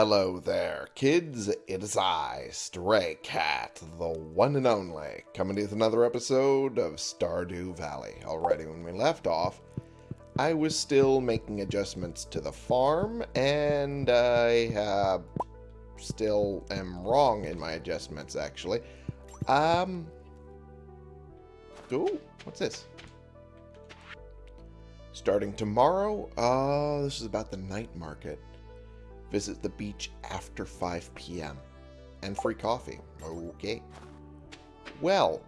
Hello there, kids. It is I, Stray Cat, the one and only, coming to you with another episode of Stardew Valley. Already, when we left off, I was still making adjustments to the farm, and I uh, still am wrong in my adjustments, actually. Um. Ooh, what's this? Starting tomorrow? Oh, this is about the night market. Visit the beach after 5 p.m. And free coffee. Okay. Well,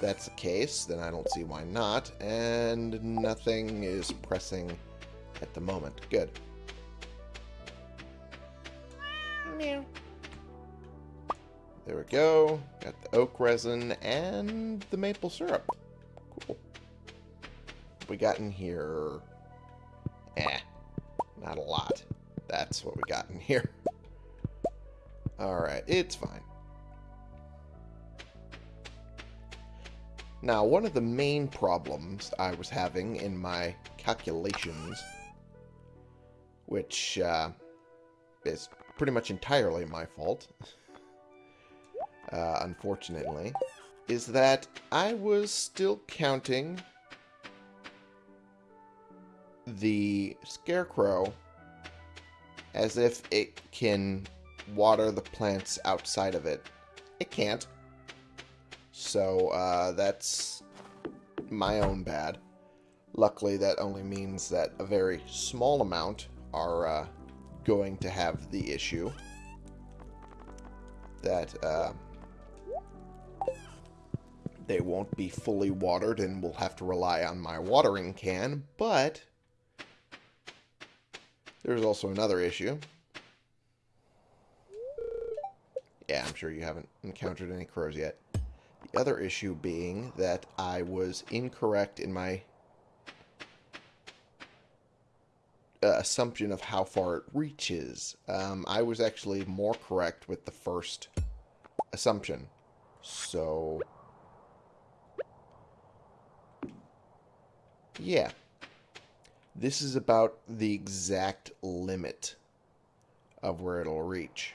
that's the case, then I don't see why not. And nothing is pressing at the moment. Good. Meow. There we go. Got the oak resin and the maple syrup. Cool. We got in here. Eh, not a lot. That's what we got in here. Alright, it's fine. Now, one of the main problems I was having in my calculations, which uh, is pretty much entirely my fault, uh, unfortunately, is that I was still counting the scarecrow as if it can water the plants outside of it. It can't. So uh, that's my own bad. Luckily, that only means that a very small amount are uh, going to have the issue. That uh, they won't be fully watered and will have to rely on my watering can, but there's also another issue. Yeah, I'm sure you haven't encountered any crows yet. The other issue being that I was incorrect in my uh, assumption of how far it reaches. Um, I was actually more correct with the first assumption. So, yeah. This is about the exact limit of where it'll reach.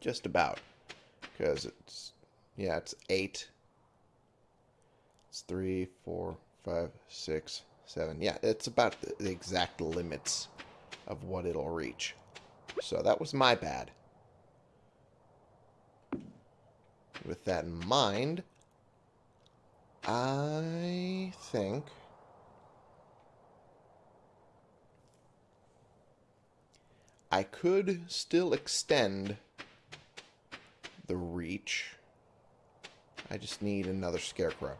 Just about. Because it's, yeah, it's 8. It's three, four, five, six, seven. Yeah, it's about the, the exact limits of what it'll reach. So that was my bad. With that in mind, I think I could still extend the reach. I just need another scarecrow.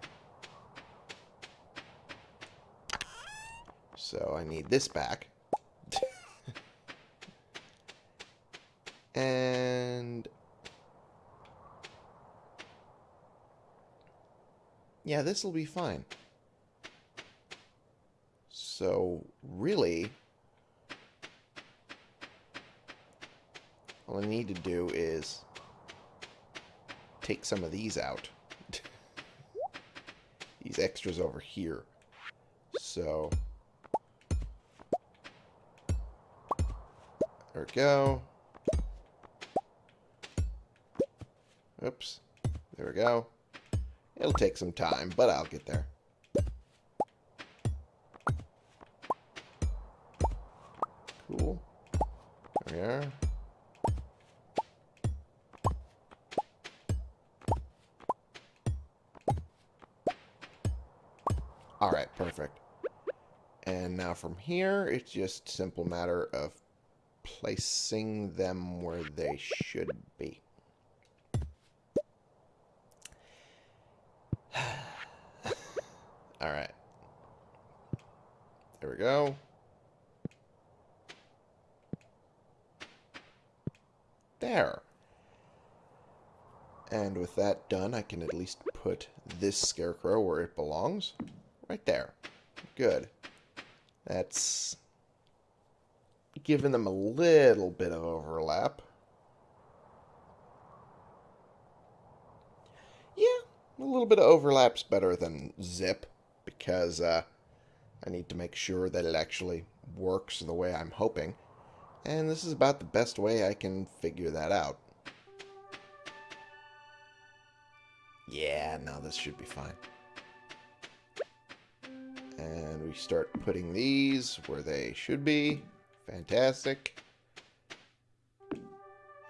So I need this back. and yeah, this will be fine. So, really, all I need to do is take some of these out. these extras over here. So, there we go. Oops. There we go. It'll take some time, but I'll get there. Cool. There we are. Alright, perfect. And now from here, it's just simple matter of placing them where they should be. Alright. There we go. There. And with that done, I can at least put this scarecrow where it belongs. Right there. Good. That's giving them a little bit of overlap. Yeah, a little bit of overlap's better than zip because uh, I need to make sure that it actually works the way I'm hoping. And this is about the best way I can figure that out. Yeah, no, this should be fine. And we start putting these where they should be. Fantastic.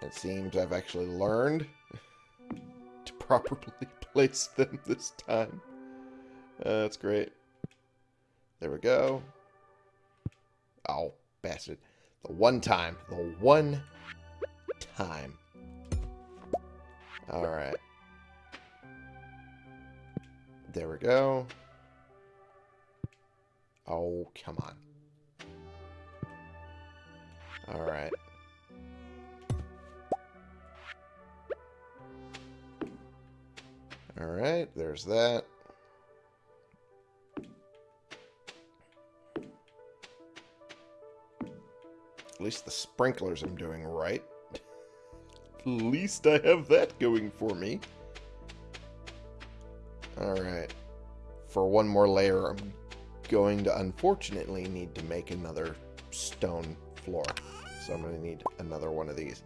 It seems I've actually learned to properly place them this time. Uh, that's great. There we go. Oh, bastard. The one time. The one time. Alright. There we go. Oh, come on. Alright. Alright, there's that. At least the sprinklers I'm doing right. At least I have that going for me. Alright. For one more layer, I'm going to unfortunately need to make another stone floor. So I'm going to need another one of these.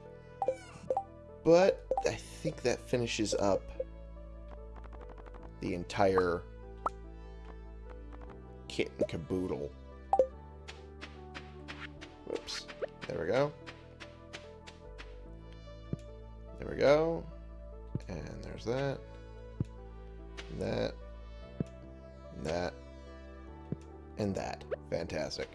But I think that finishes up the entire kit and caboodle. Whoops. There we go. There we go. And there's that. That. That. And that. Fantastic.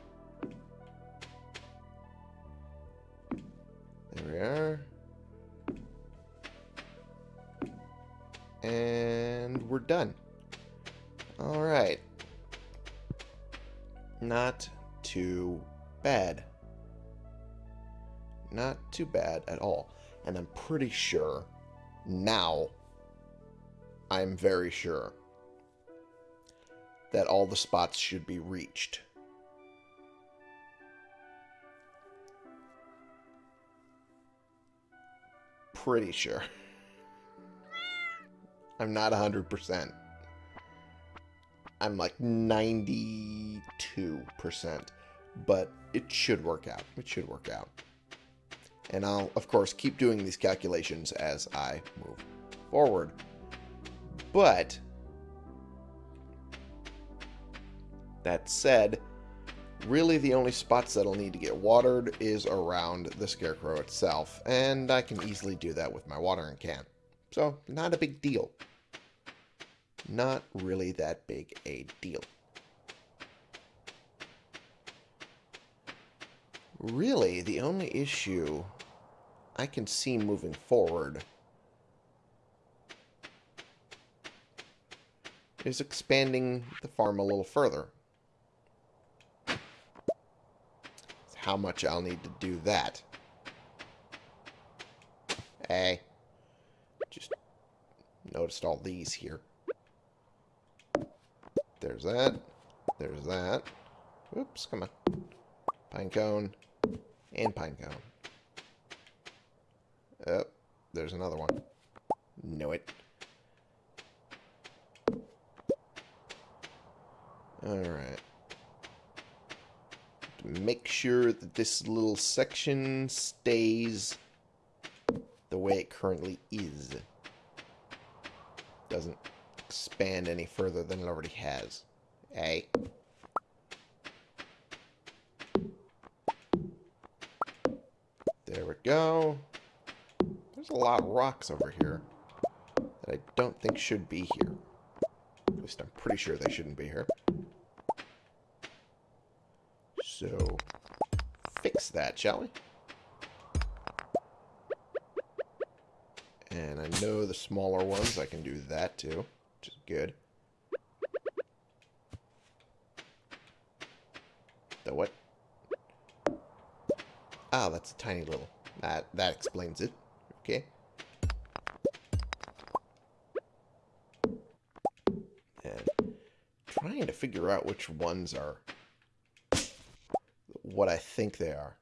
There we are. And we're done. Alright. Not too bad. Not too bad at all. And I'm pretty sure now, I'm very sure that all the spots should be reached. Pretty sure. I'm not 100%. I'm like 92%. But it should work out. It should work out. And I'll, of course, keep doing these calculations as I move forward. But, that said, really the only spots that'll need to get watered is around the Scarecrow itself. And I can easily do that with my watering can. So, not a big deal. Not really that big a deal. Really, the only issue I can see moving forward is expanding the farm a little further. How much I'll need to do that. Hey. Just noticed all these here. There's that. There's that. Oops, come on. Pine cone. And pine cone. Oh, there's another one. Know it. Alright. Make sure that this little section stays the way it currently is. Doesn't expand any further than it already has. A. There we go. There's a lot of rocks over here that I don't think should be here. At least I'm pretty sure they shouldn't be here. So, fix that, shall we? And I know the smaller ones, I can do that too, which is good. The what? Ah, that's a tiny little. That that explains it. Okay. And trying to figure out which ones are what I think they are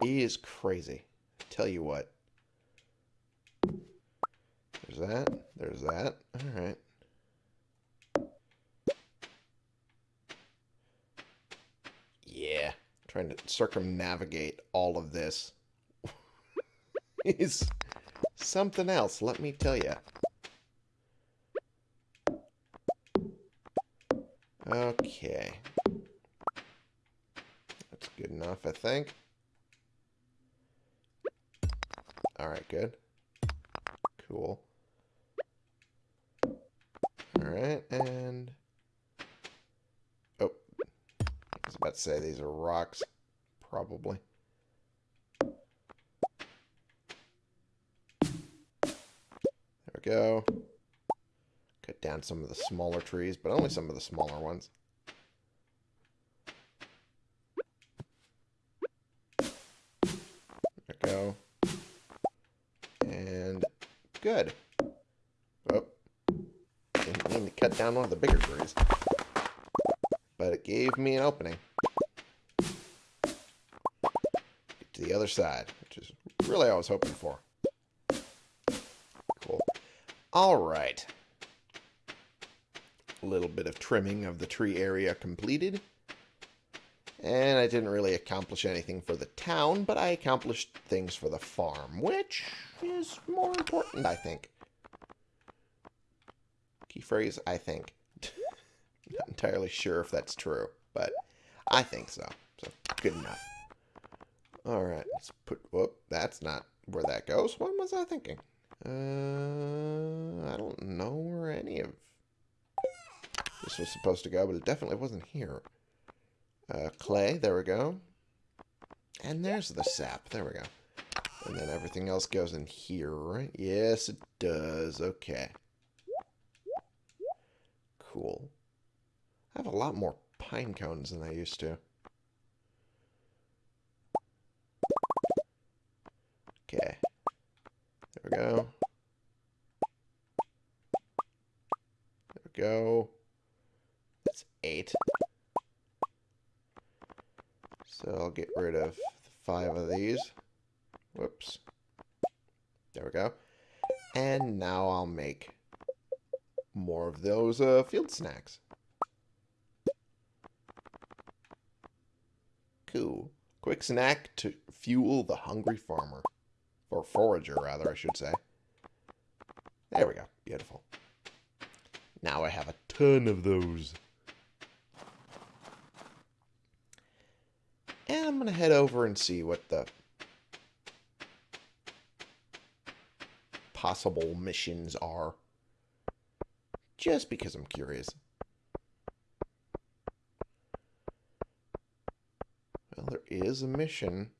is crazy. Tell you what. There's that. There's that. All right. Yeah. trying to circumnavigate all of this is something else, let me tell you. Okay. Good enough, I think. Alright, good. Cool. Alright, and... Oh. I was about to say these are rocks. Probably. There we go. Cut down some of the smaller trees, but only some of the smaller ones. Down one of the bigger trees. But it gave me an opening. Get to the other side, which is really all I was hoping for. Cool. All right. A little bit of trimming of the tree area completed. And I didn't really accomplish anything for the town, but I accomplished things for the farm, which is more important, I think. Key phrase, I think. Not entirely sure if that's true, but I think so. So, good enough. Alright, let's put... Whoop, that's not where that goes. What was I thinking? Uh, I don't know where any of this was supposed to go, but it definitely wasn't here. Uh, clay, there we go. And there's the sap, there we go. And then everything else goes in here, right? Yes, it does. Okay. Cool. I have a lot more pine cones than I used to. Okay. There we go. There we go. That's eight. So I'll get rid of five of these. Whoops. There we go. And now I'll make more of those uh, field snacks. Cool. Quick snack to fuel the hungry farmer. Or forager, rather, I should say. There we go. Beautiful. Now I have a ton of those. And I'm going to head over and see what the possible missions are. Just because I'm curious. Well, there is a mission.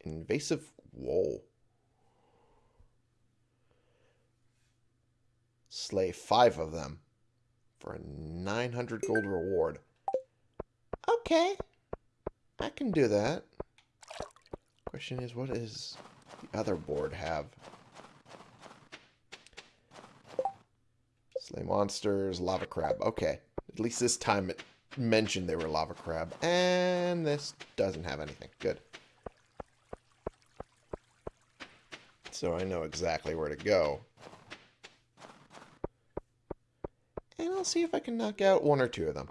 Invasive Whoa. Slay five of them for a 900 gold reward. Okay. I can do that. Question is, what does the other board have? Slay monsters, lava crab. Okay. At least this time it mentioned they were lava crab. And this doesn't have anything. Good. So I know exactly where to go. And I'll see if I can knock out one or two of them.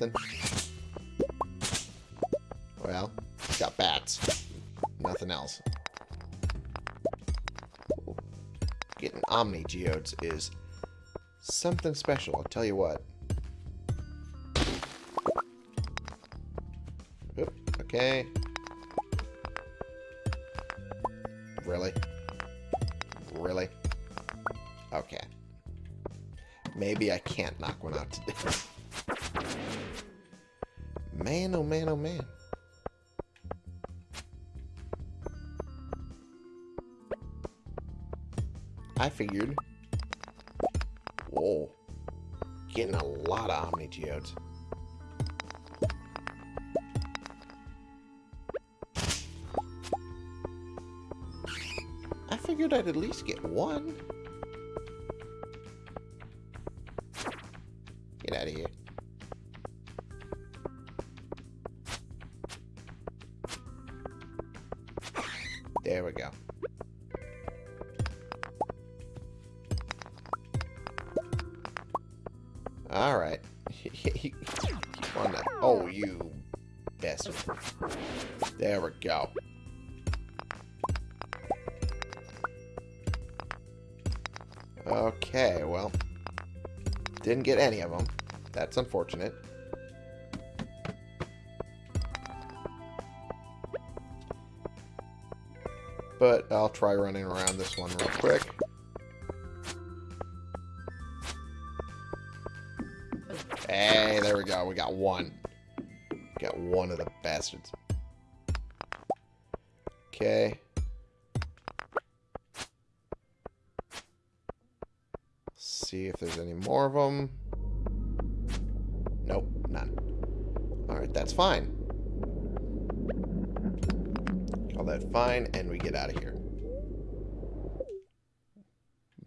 Nothing. Well, got bats. Nothing else. Getting Omni Geodes is something special, I'll tell you what. Oop, okay. Really? Really? Okay. Maybe I can't knock one out today. man, oh man, oh man. I figured. Whoa. Getting a lot of Omni Geodes. I figured I'd at least get one. Go. Okay, well. Didn't get any of them. That's unfortunate. But I'll try running around this one real quick. Hey, there we go. We got one. Got one of the bastards. Okay. See if there's any more of them. Nope, none. Alright, that's fine. Call that fine, and we get out of here.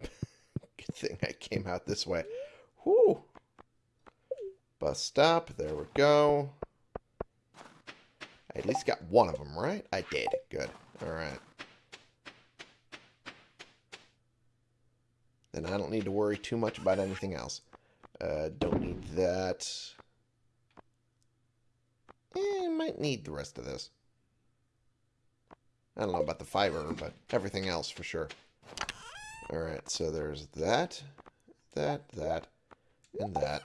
Good thing I came out this way. Whew. Bus stop. There we go. I at least got one of them, right? I did. Good. Alright. Then I don't need to worry too much about anything else. Uh, don't need that. Eh, might need the rest of this. I don't know about the fiber, but everything else for sure. Alright, so there's that, that, that, and that.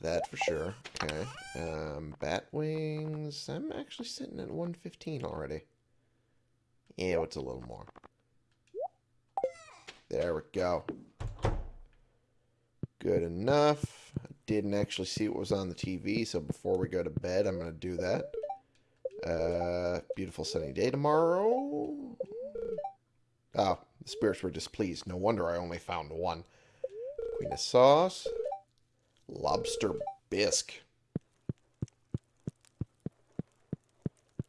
That for sure. Okay. Um, bat wings. I'm actually sitting at 115 already. Yeah, it's a little more? There we go. Good enough. I didn't actually see what was on the TV, so before we go to bed, I'm going to do that. Uh, beautiful sunny day tomorrow. Oh, the spirits were displeased. No wonder I only found one. Queen of sauce. Lobster bisque.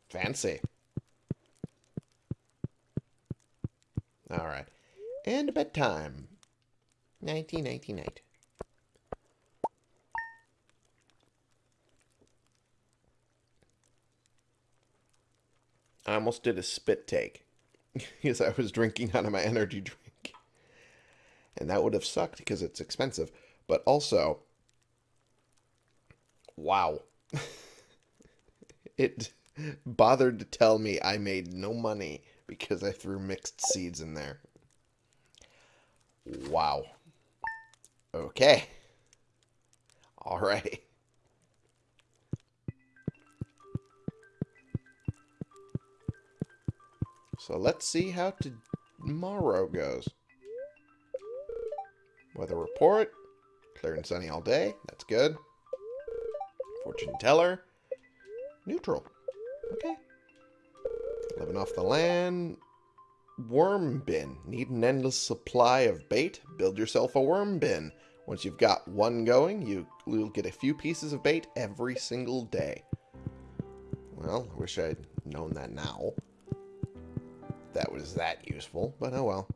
Fancy. Alright. And bedtime. 1998. I almost did a spit take because I was drinking out of my energy drink. And that would have sucked because it's expensive. But also, wow. it bothered to tell me I made no money because I threw mixed seeds in there. Wow. Okay. Alrighty. So let's see how tomorrow goes. Weather report. Clear and sunny all day. That's good. Fortune teller. Neutral. Okay. Living off the land. Worm bin. Need an endless supply of bait? Build yourself a worm bin. Once you've got one going, you, will get a few pieces of bait every single day. Well, I wish I'd known that now that was that useful, but oh well.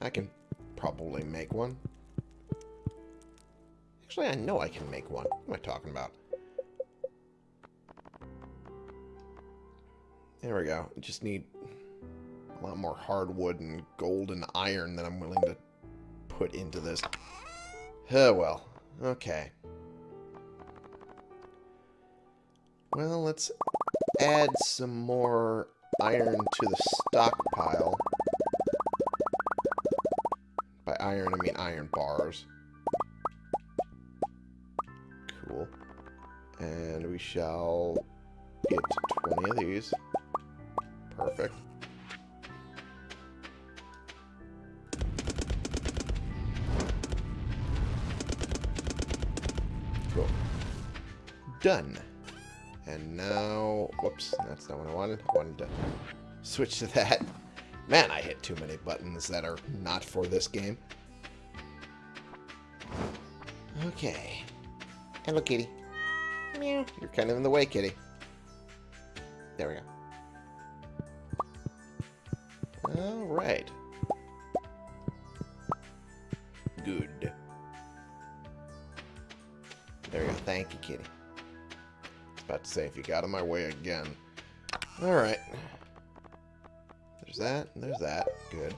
I can probably make one. Actually, I know I can make one. What am I talking about? There we go. just need a lot more hardwood and gold and iron than I'm willing to put into this. Oh, well. Okay. Well, let's add some more iron to the stockpile. By iron, I mean iron bars. Cool. And we shall get 20 of these. Perfect. Cool. Done. And now, whoops, that's not what I wanted. I wanted to switch to that. Man, I hit too many buttons that are not for this game. Okay. Hello, kitty. Meow. You're kind of in the way, kitty. There we go. If you got in my way again. Alright. There's that, there's that. Good.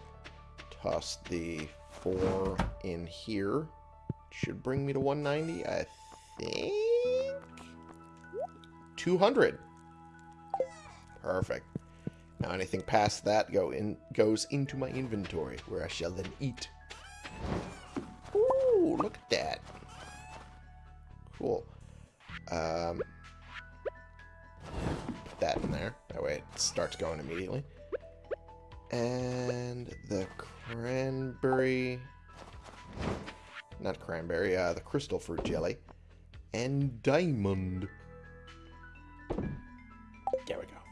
Toss the four in here. Should bring me to 190, I think? 200. Perfect. Now anything past that go in goes into my inventory, where I shall then eat. Going immediately. And the cranberry... Not cranberry, uh, the crystal fruit jelly. And diamond. There we go.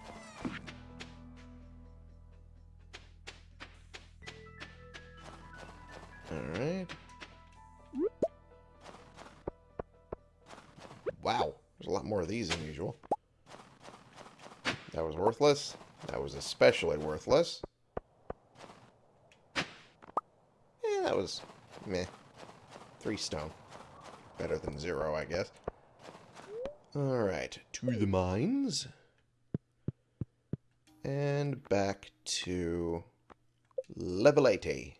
Alright. Wow, there's a lot more of these than usual. That was worthless. That was especially worthless. That was meh. Three stone. Better than zero, I guess. Alright, to the mines. And back to level 80.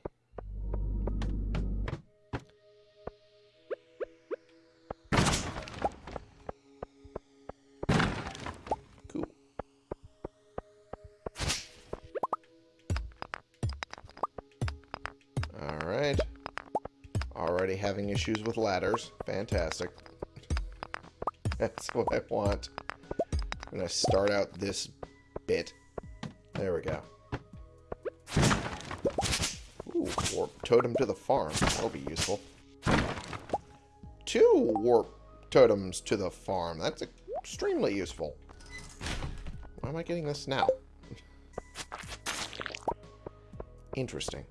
Issues with ladders. Fantastic. That's what I want. I'm going to start out this bit. There we go. Ooh, warp totem to the farm. That'll be useful. Two warp totems to the farm. That's extremely useful. Why am I getting this now? Interesting.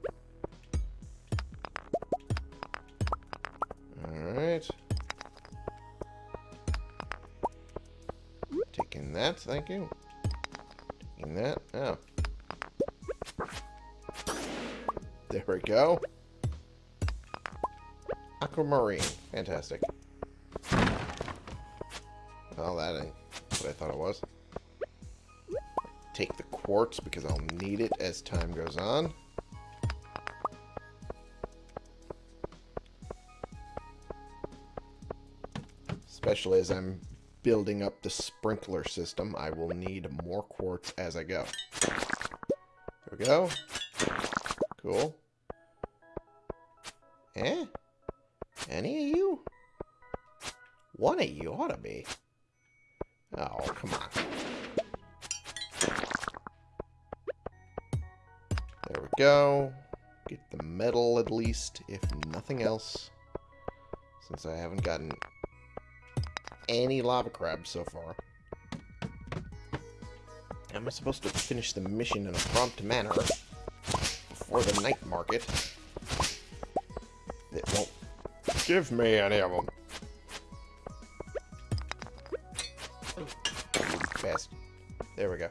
Thank you. Taking that. Oh. There we go. Aquamarine. Fantastic. Well, that ain't what I thought it was. Take the quartz because I'll need it as time goes on. Especially as I'm building up the sprinkler system, I will need more quartz as I go. There we go. Cool. Eh? Any of you? One of you ought to be. Oh, come on. There we go. Get the metal at least, if nothing else. Since I haven't gotten any lava crabs so far. Am I supposed to finish the mission in a prompt manner before the night market? It won't give me any of them. Best. There we go.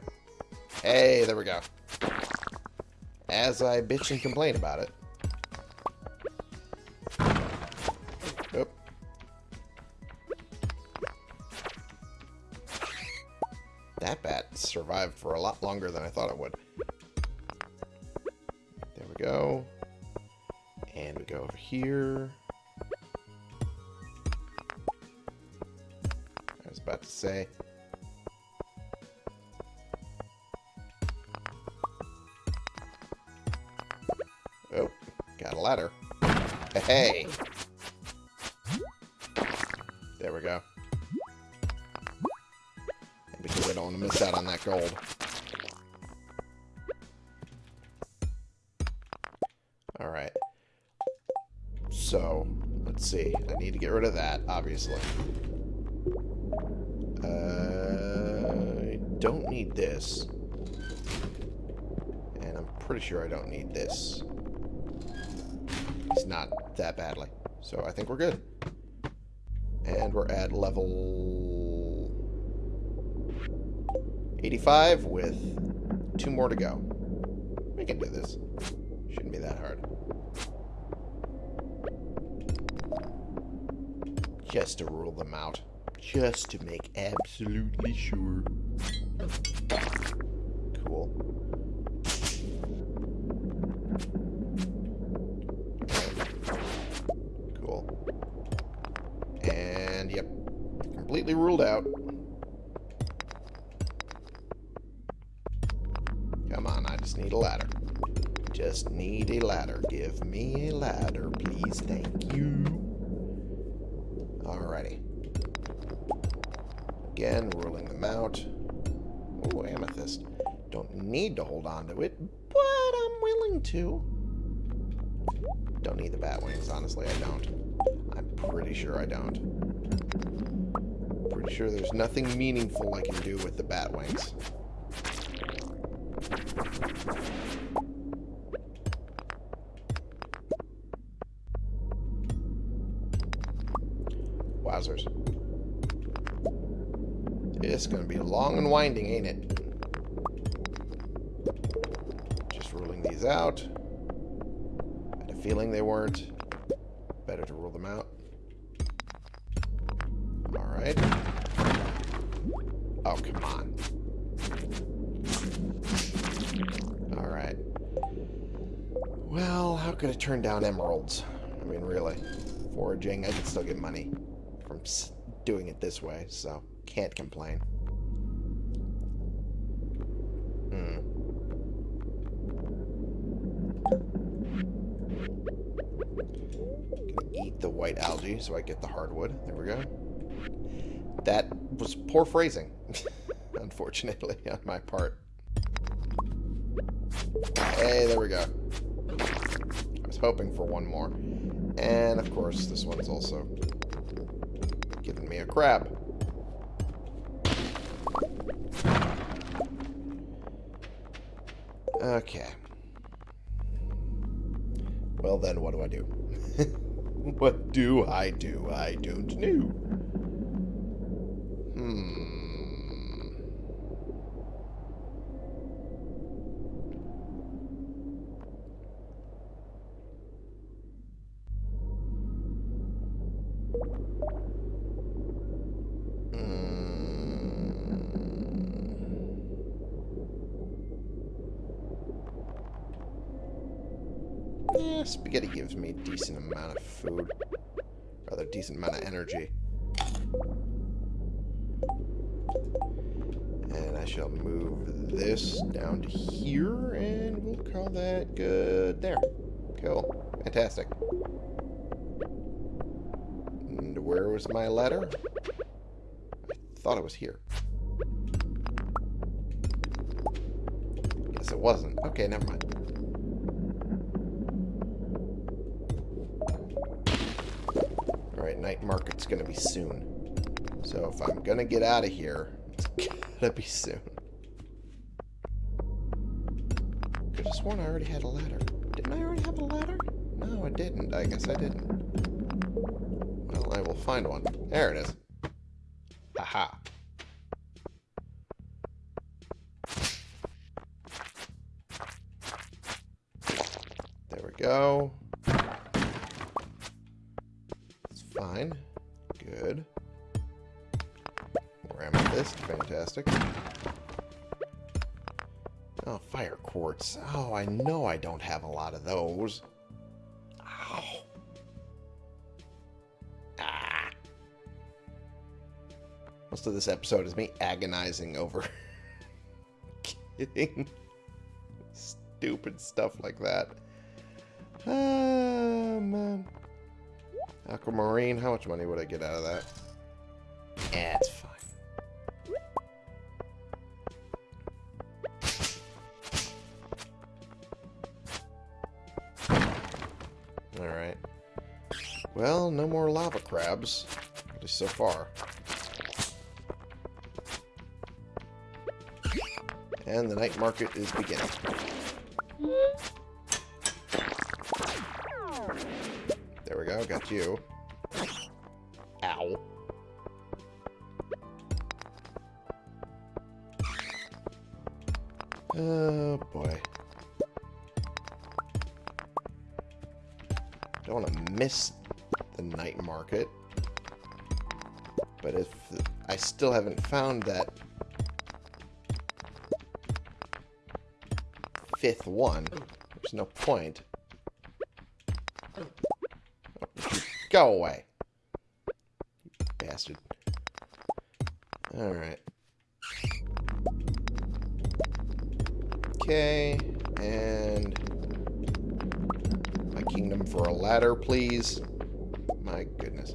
Hey, there we go. As I bitch and complain about it. For a lot longer than I thought it would. There we go. And we go over here. I was about to say. Oh, got a ladder. Hey! Gold. Alright. So, let's see. I need to get rid of that, obviously. Uh, I don't need this. And I'm pretty sure I don't need this. It's not that badly. So I think we're good. And we're at level 85 with two more to go. We can do this. Shouldn't be that hard. Just to rule them out. Just to make absolutely sure. Out. Oh, amethyst. Don't need to hold on to it, but I'm willing to. Don't need the bat wings, honestly, I don't. I'm pretty sure I don't. Pretty sure there's nothing meaningful I can do with the bat wings. Winding, ain't it? Just ruling these out. I had a feeling they weren't. Better to rule them out. Alright. Oh, come on. Alright. Well, how could I turn down emeralds? I mean, really. Foraging, I could still get money from doing it this way, so can't complain. Hmm. Gonna eat so I get the hardwood. There we go. That was poor phrasing, unfortunately, on my part. Hey, there we go. I was hoping for one more. And, of course, this one's also giving me a crab. Okay. Well, then, what do I do? what do I do? I don't know. Hmm. Eh, spaghetti gives me a decent amount of food. Rather decent amount of energy. And I shall move this down to here, and we'll call that good there. Cool. Fantastic. And where was my ladder? I thought it was here. Guess it wasn't. Okay, never mind. Market's gonna be soon. So if I'm gonna get out of here, it's gotta be soon. Could have sworn I already had a ladder. Didn't I already have a ladder? No, I didn't. I guess I didn't. Well, I will find one. There it is. Aha. There we go. Amethyst. Fantastic. Oh, fire quartz. Oh, I know I don't have a lot of those. Ow. Ah. Most of this episode is me agonizing over stupid stuff like that. Man. Aquamarine, how much money would I get out of that? Lava. At least so far. And the night market is beginning. There we go, got you. Ow. Oh, boy. Don't want to miss the night market. Still haven't found that fifth one, there's no point. Go away. You bastard. Alright. Okay, and my kingdom for a ladder, please. My goodness.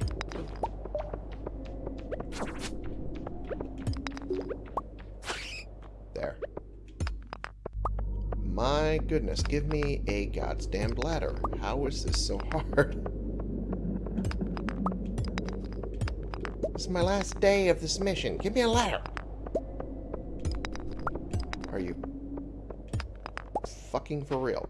My goodness, give me a god's damned ladder. How is this so hard? This is my last day of this mission. Give me a ladder. Are you fucking for real?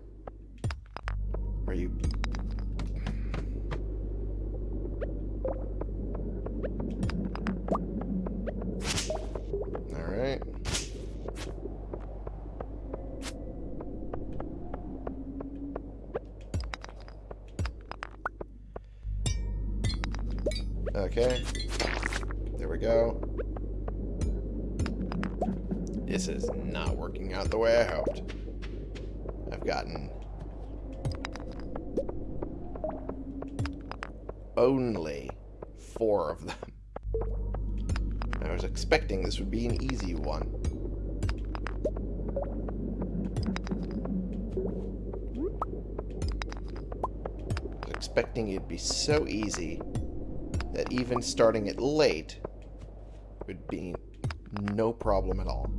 It'd be so easy that even starting it late would be no problem at all.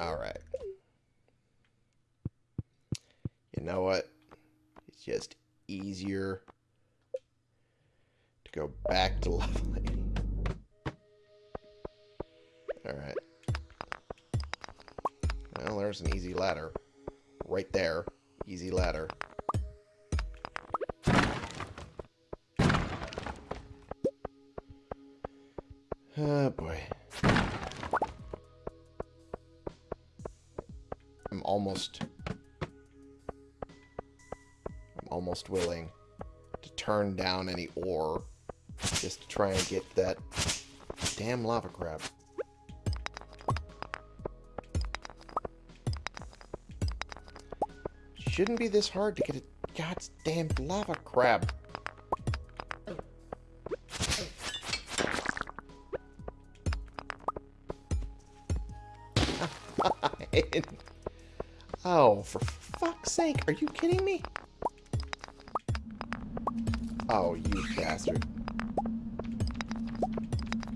Alright. You know what? It's just easier to go back to leveling. Alright. There's an easy ladder. Right there. Easy ladder. Oh boy. I'm almost... I'm almost willing to turn down any ore just to try and get that damn lava crab. Shouldn't be this hard to get a goddamn lava crab. oh, for fuck's sake, are you kidding me? Oh, you bastard.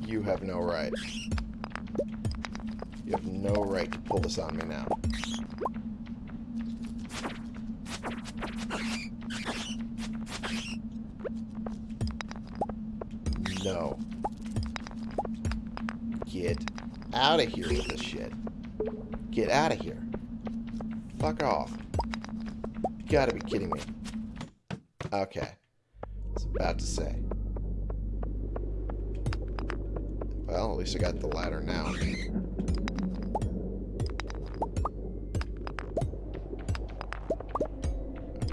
You have no right. You have no right to pull this on me now. Out of here with this shit. Get out of here. Fuck off. You gotta be kidding me. Okay. I was about to say. Well, at least I got the ladder now.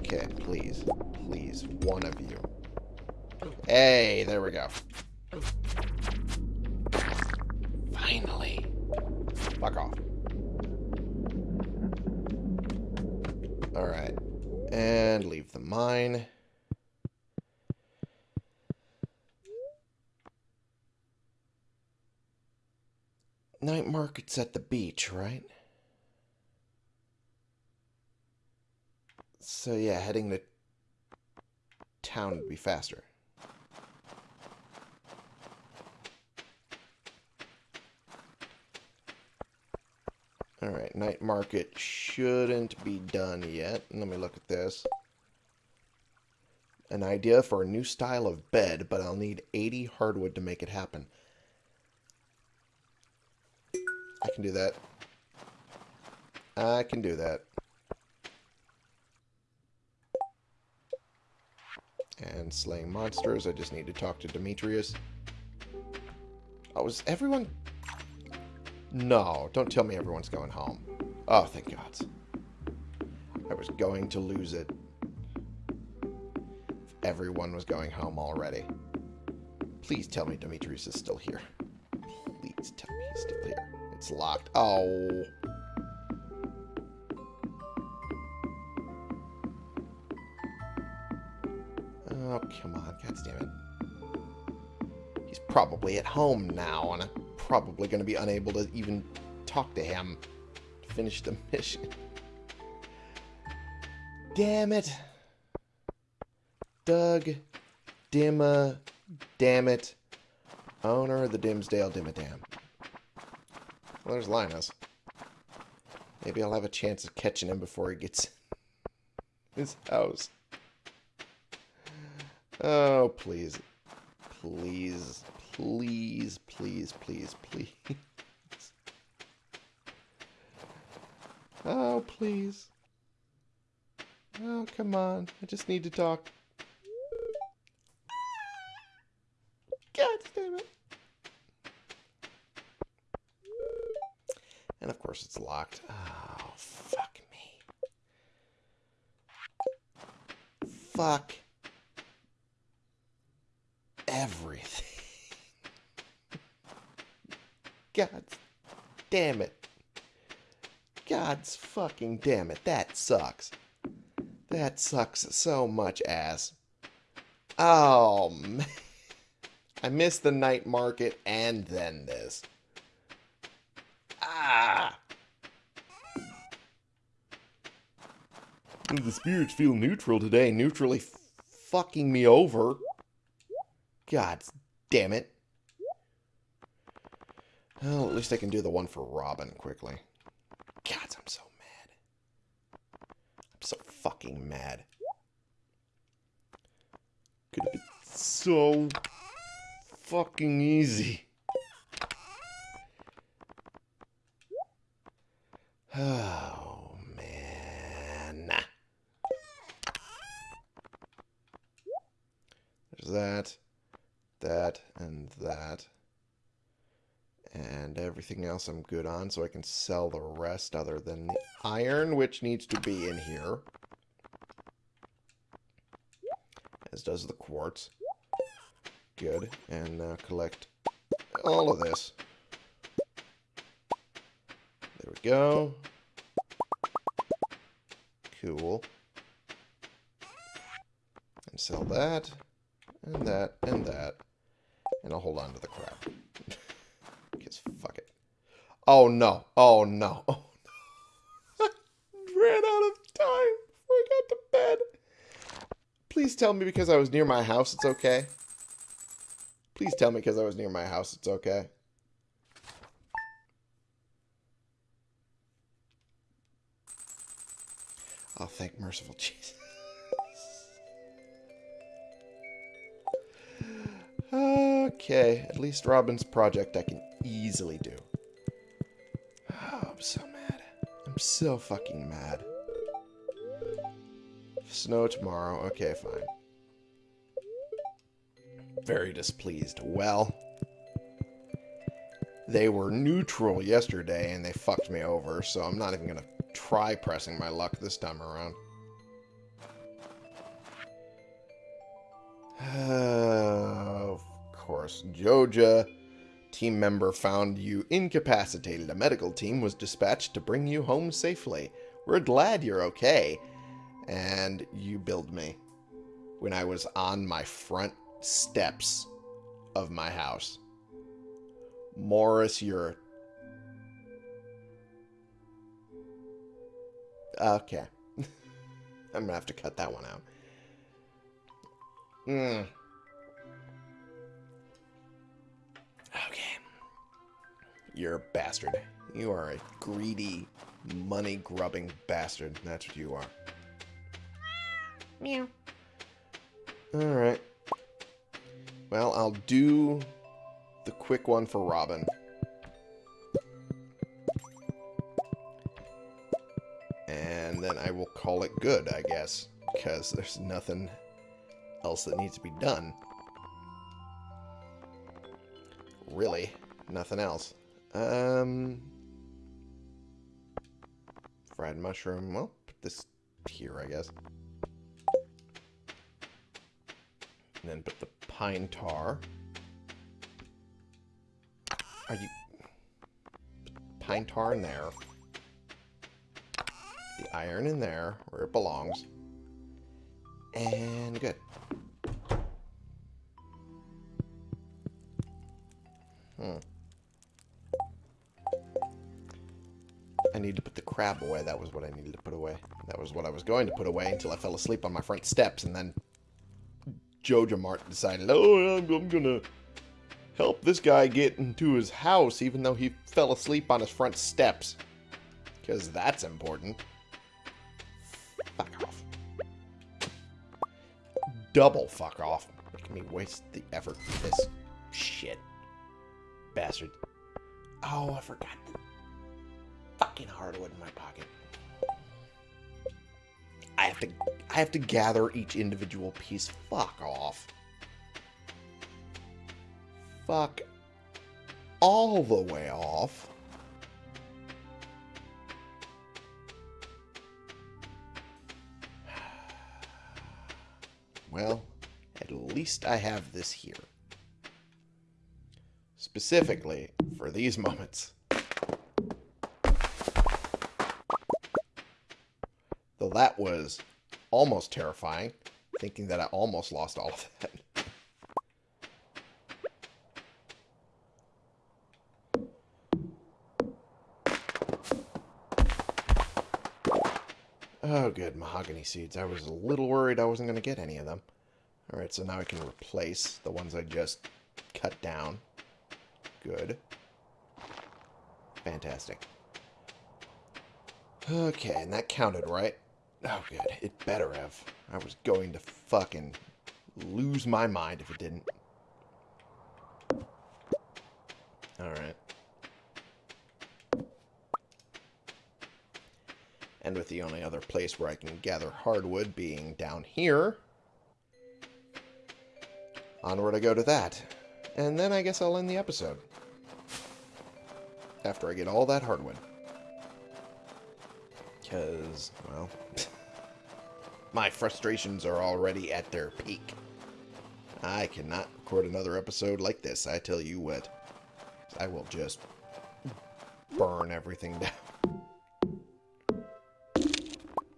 Okay, please. Please, one of you. Hey, there we go. Finally. Fuck off. Alright. And leave the mine. Night market's at the beach, right? So yeah, heading to town would be faster. Alright, night market shouldn't be done yet. Let me look at this. An idea for a new style of bed, but I'll need 80 hardwood to make it happen. I can do that. I can do that. And slaying monsters, I just need to talk to Demetrius. Oh, is everyone... No, don't tell me everyone's going home. Oh, thank God. I was going to lose it. Everyone was going home already. Please tell me Demetrius is still here. Please tell me he's still here. It's locked. Oh. Oh, come on. God damn it. He's probably at home now, and I'm probably going to be unable to even talk to him to finish the mission. Damn it. Doug Dimma Damn it. Owner of the Dimmsdale Dimmadome. Well, there's Linus. Maybe I'll have a chance of catching him before he gets his house. Oh, please. Please. Please, please, please, please. Oh, please. Oh, come on. I just need to talk. God damn it. And of course it's locked. Oh, fuck me. Fuck. Everything. God damn it. God's fucking damn it. That sucks. That sucks so much ass. Oh, man. I missed the night market and then this. Ah! The spirits feel neutral today, neutrally fucking me over. God damn it. Well, at least I can do the one for Robin quickly. God, I'm so mad. I'm so fucking mad. Could have been so fucking easy. Oh, man. There's that, that, and that. And everything else I'm good on, so I can sell the rest other than the iron, which needs to be in here. As does the quartz. Good. And now collect all of this. There we go. Cool. And sell that, and that, and that. And I'll hold on to the crap. Because fuck it. Oh no. Oh no. Oh no. I Ran out of time before I got to bed. Please tell me because I was near my house it's okay. Please tell me because I was near my house it's okay. Oh, thank merciful Jesus. Okay, at least Robin's project I can easily do. Oh, I'm so mad. I'm so fucking mad. Snow tomorrow. Okay, fine. Very displeased. Well, they were neutral yesterday and they fucked me over, so I'm not even going to try pressing my luck this time around. of oh, course, Joja team member found you incapacitated. A medical team was dispatched to bring you home safely. We're glad you're okay. And you billed me when I was on my front steps of my house. Morris, you're... Okay. I'm to have to cut that one out. Hmm. You're a bastard. You are a greedy, money-grubbing bastard. That's what you are. Meow. Alright. Well, I'll do the quick one for Robin. And then I will call it good, I guess. Because there's nothing else that needs to be done. Really, nothing else. Um, fried mushroom. Well, put this here, I guess. And then put the pine tar. Are you... Pine tar in there. The iron in there, where it belongs. And good. Crab away. That was what I needed to put away. That was what I was going to put away until I fell asleep on my front steps, and then JojaMart decided, oh, I'm, gonna help this guy get into his house, even though he fell asleep on his front steps. Because that's important. Fuck off. Double fuck off. Making me waste the effort for this shit. Bastard. Oh, I forgot fucking hardwood in my pocket. I have to I have to gather each individual piece. Fuck off. Fuck all the way off. Well, at least I have this here. Specifically for these moments. That was almost terrifying, thinking that I almost lost all of that. Oh, good. Mahogany seeds. I was a little worried I wasn't going to get any of them. Alright, so now I can replace the ones I just cut down. Good. Fantastic. Okay, and that counted, right? Oh, good. It better have. I was going to fucking lose my mind if it didn't. Alright. And with the only other place where I can gather hardwood being down here, onward I go to that. And then I guess I'll end the episode. After I get all that hardwood. Because, well, my frustrations are already at their peak. I cannot record another episode like this, I tell you what. I will just burn everything down.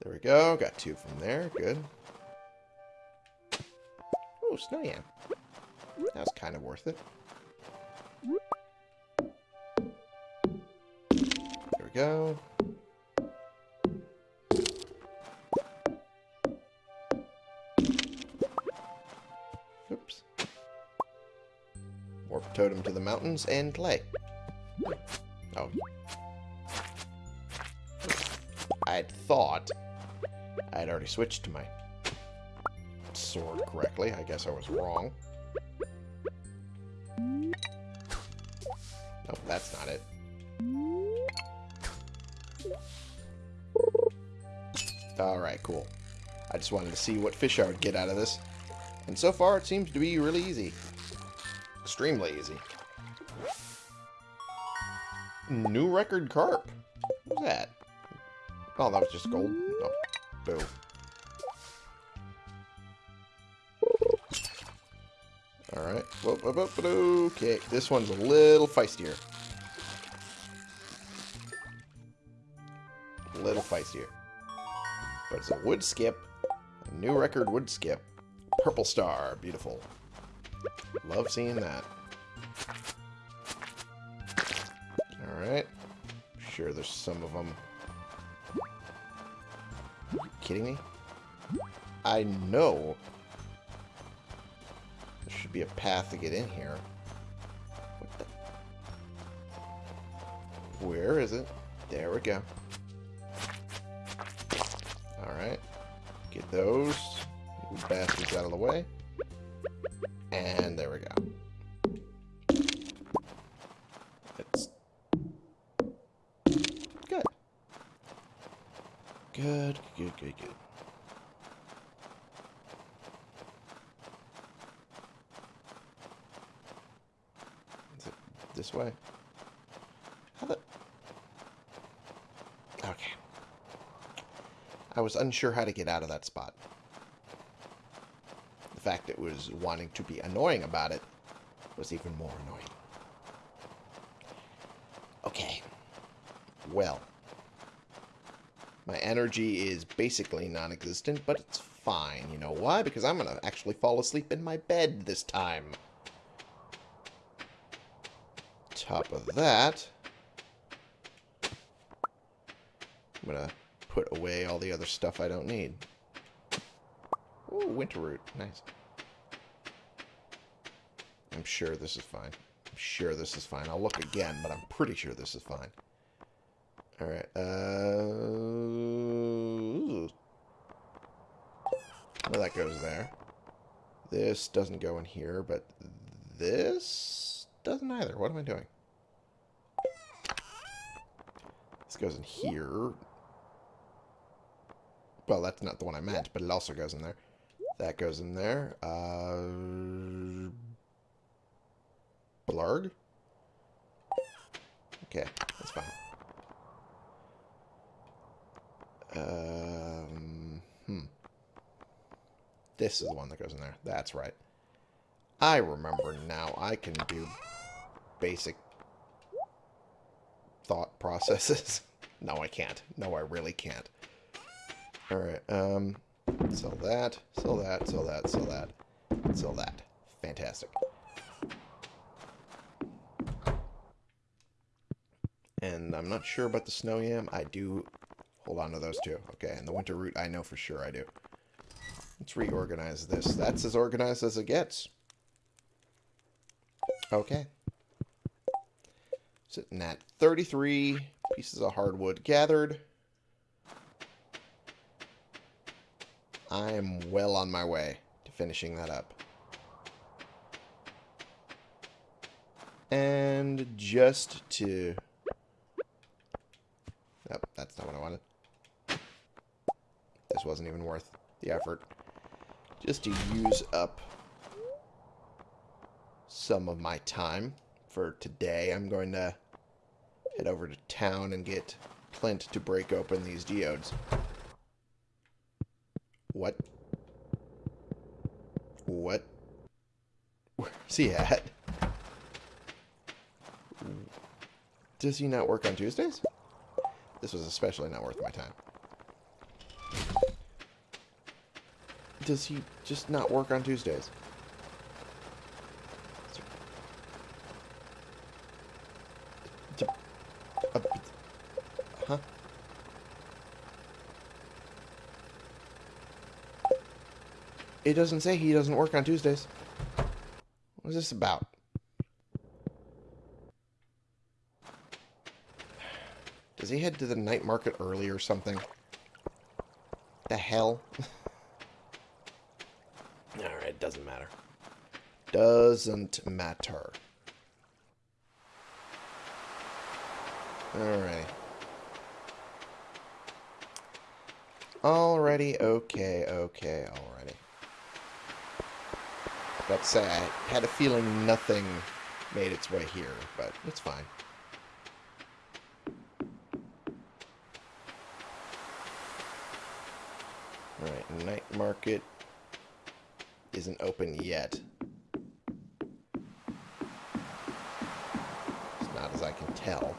There we go. Got two from there. Good. Oh, snow yam. That was kind of worth it. There we go. Totem to the mountains and play. Oh. I thought I had already switched to my sword correctly. I guess I was wrong. Nope, that's not it. Alright, cool. I just wanted to see what fish I would get out of this. And so far, it seems to be really easy. Extremely easy. New record carp. What was that? Oh, that was just gold. Oh, boo. Alright. Okay, this one's a little feistier. A little feistier. But it's a Woodskip. A new record Woodskip. Purple star. Beautiful. Love seeing that. Alright. Sure, there's some of them. Kidding me? I know there should be a path to get in here. Where is it? There we go. Alright. Get those bastards out of the way. And there we go. It's good. Good, good, good, good. Is it this way? How the... Okay. I was unsure how to get out of that spot. Fact it was wanting to be annoying about it was even more annoying. Okay. Well. My energy is basically non-existent, but it's fine. You know why? Because I'm going to actually fall asleep in my bed this time. Top of that, I'm going to put away all the other stuff I don't need. Ooh, winter root. Nice. I'm sure this is fine. I'm sure this is fine. I'll look again, but I'm pretty sure this is fine. Alright, uh... Well, that goes there. This doesn't go in here, but this doesn't either. What am I doing? This goes in here. Well, that's not the one I meant, but it also goes in there. That goes in there. Uh... Blarg? Okay, that's fine. Um, hmm. This is the one that goes in there. That's right. I remember now. I can do basic thought processes. no, I can't. No, I really can't. Alright, um, sell that, sell that, sell that, sell that, sell that. Fantastic. And I'm not sure about the snow yam. I do hold on to those two. Okay, and the winter root, I know for sure I do. Let's reorganize this. That's as organized as it gets. Okay. Sitting at 33 pieces of hardwood gathered. I am well on my way to finishing that up. And just to... Not what I wanted. This wasn't even worth the effort. Just to use up some of my time for today, I'm going to head over to town and get Clint to break open these geodes. What? What? Where's he at? Does he not work on Tuesdays? This was especially not worth my time. Does he just not work on Tuesdays? It doesn't say he doesn't work on Tuesdays. What is this about? Does he head to the night market early or something? The hell? Alright, doesn't matter. Doesn't matter. Alright. Alrighty, okay, okay, alrighty. About to say, I had a feeling nothing made its way here, but it's fine. Market isn't open yet. It's not as I can tell.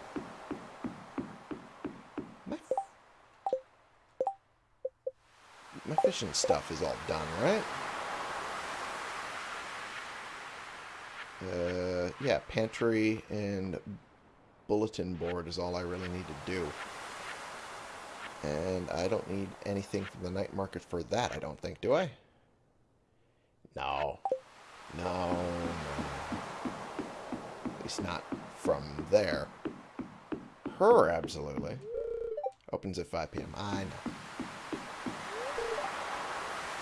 My, my fishing stuff is all done, right? Uh, yeah, pantry and bulletin board is all I really need to do. And I don't need anything from the night market for that, I don't think, do I? No. No, no. At least not from there. Her, absolutely. Opens at 5 p.m. I know.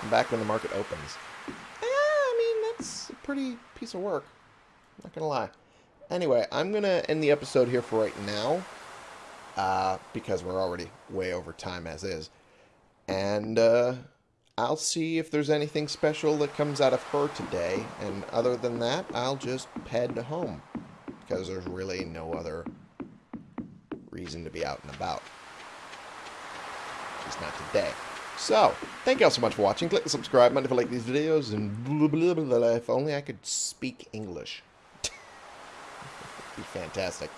I'm back when the market opens. Eh, I mean, that's a pretty piece of work. Not gonna lie. Anyway, I'm gonna end the episode here for right now uh, because we're already way over time as is. And uh, I'll see if there's anything special that comes out of her today. And other than that, I'll just head home because there's really no other reason to be out and about. Least not today. So, thank you all so much for watching. Click the subscribe button if you like these videos, and blah, blah, blah, blah, if only I could speak English. be fantastic.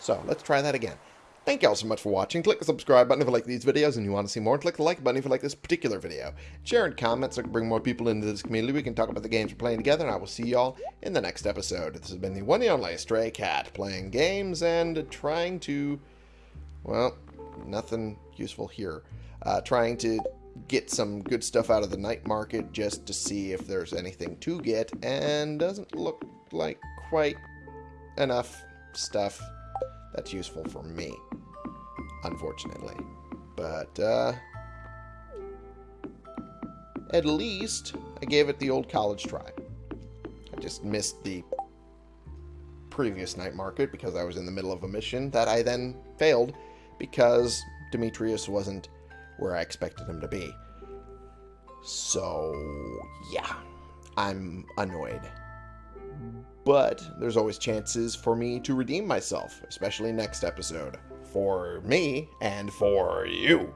So, let's try that again. Thank you all so much for watching. Click the subscribe button if you like these videos and you want to see more. Click the like button if you like this particular video. Share and comment so I can bring more people into this community. We can talk about the games we're playing together, and I will see y'all in the next episode. This has been the one and only Stray Cat, playing games and trying to... Well, nothing useful here. Uh, trying to get some good stuff out of the night market just to see if there's anything to get, and doesn't look like quite enough stuff that's useful for me, unfortunately. But, uh, at least I gave it the old college try. I just missed the previous night market because I was in the middle of a mission that I then failed because Demetrius wasn't where I expected him to be. So, yeah, I'm annoyed. But there's always chances for me to redeem myself, especially next episode. For me and for you.